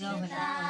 Govinda.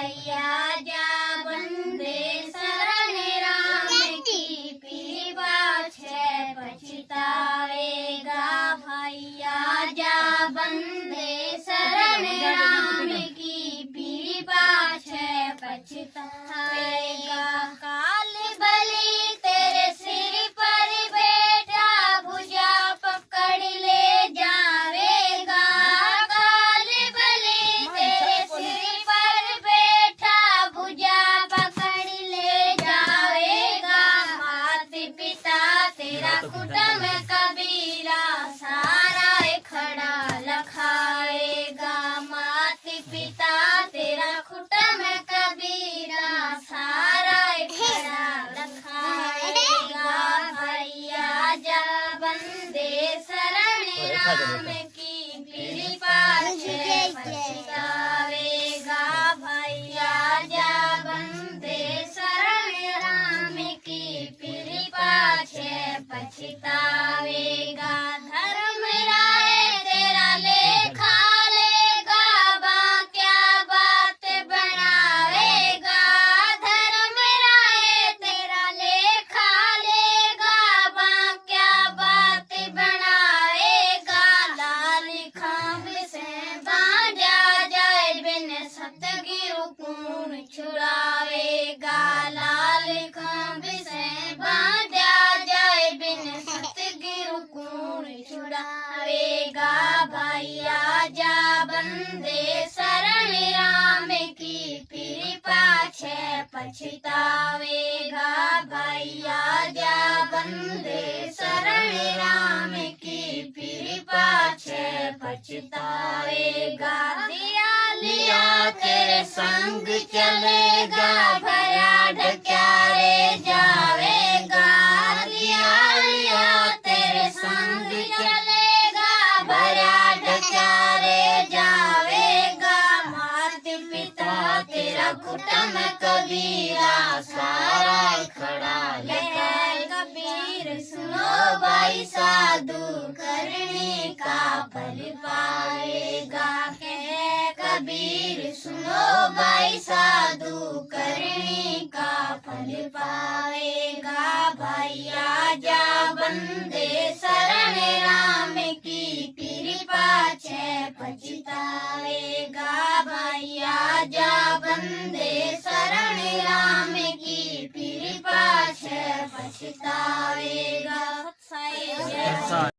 भैया जा बंदे शरण राम की पीवा छे, पछताएगा भैया। जा बंदे शरण राम की पीवा छे, पछताएगा कुटुंब कबीरा सारा खड़ा लखाएगा माता पिता तेरा कुटुंब कबीरा सारा खड़ा लखाएगा भैया जा बंदे शरण राम छे पछतावेगा कून छुड़ावेगा भैया, जा बंदे शरण राम की कृपा छे पछतावेगा भैया, जा बंदे शरण राम की कृपा छे पछतावेगा। दिया लिया तेरे संग चलेगा भया ढक्यारे कुटुंब कबीरा, सारा खड़ा है कबीर, सुनो भाई साधु, करने का फल पाएगा। है कबीर, सुनो भाई साधु, करने का फल पाएगा। भैया जा बंदे शरण राम की, कृपा छे भैया जा बंदे शरण राम की कृपा पाछ पछतावेगा